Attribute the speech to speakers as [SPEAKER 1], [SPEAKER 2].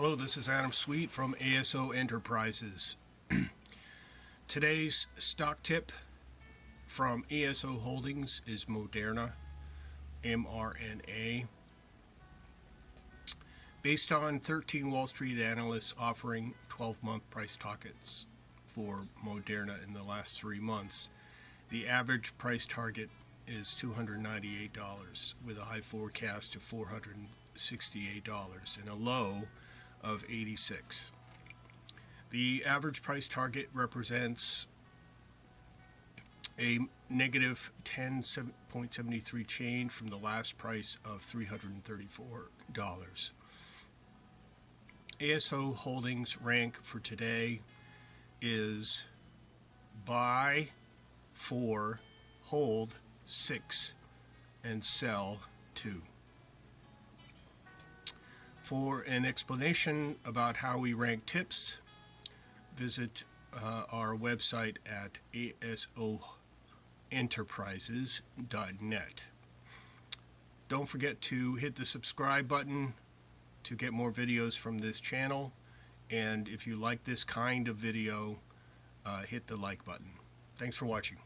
[SPEAKER 1] Hello, this is Adam Sweet from ASO Enterprises. Today's stock tip from ASO Holdings is Moderna, mRNA. Based on 13 Wall Street analysts offering 12-month price targets for Moderna in the last three months, the average price target is $298 with a high forecast of $468 and a low of 86. The average price target represents a negative 10.73 change from the last price of $334. ASO Holdings rank for today is buy 4, hold 6, and sell 2. For an explanation about how we rank tips, visit uh, our website at asoenterprises.net. Don't forget to hit the subscribe button to get more videos from this channel. And if you like this kind of video, uh, hit the like button. Thanks for watching.